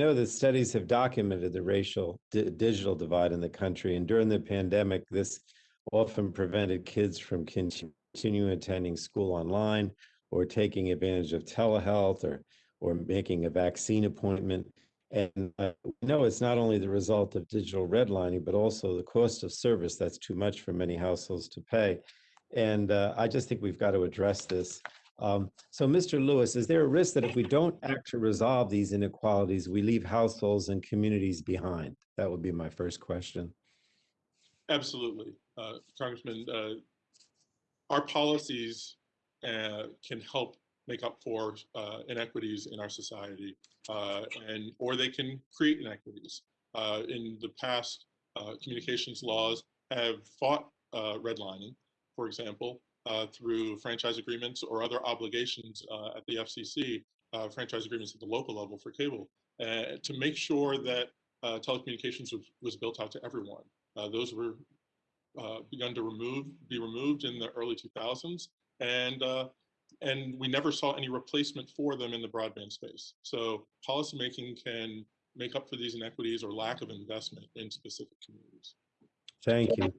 know that studies have documented the racial di- digital divide in the country, and during the pandemic, this often prevented kids from continuing attending school online or taking advantage of telehealth or or making a vaccine appointment. And uh, know it's not only the result of digital redlining, but also the cost of service that's too much for many households to pay. And uh, I just think we've got to address this. Um, so, Mr. Lewis, is there a risk that if we don't act to resolve these inequalities, we leave households and communities behind? That would be my first question. Absolutely, uh, Congressman. Uh, our policies uh, can help make up for uh, inequities in our society, uh, and or they can create inequities. Uh, in the past, communications laws have fought redlining, for example, uh, through franchise agreements or other obligations uh, at the FCC, uh, franchise agreements at the local level for cable, uh, to make sure that uh, telecommunications was, was built out to everyone. Those were begun to remove, be removed in the early 2000s, and and we never saw any replacement for them in the broadband space. So policymaking can make up for these inequities or lack of investment in specific communities. Thank you.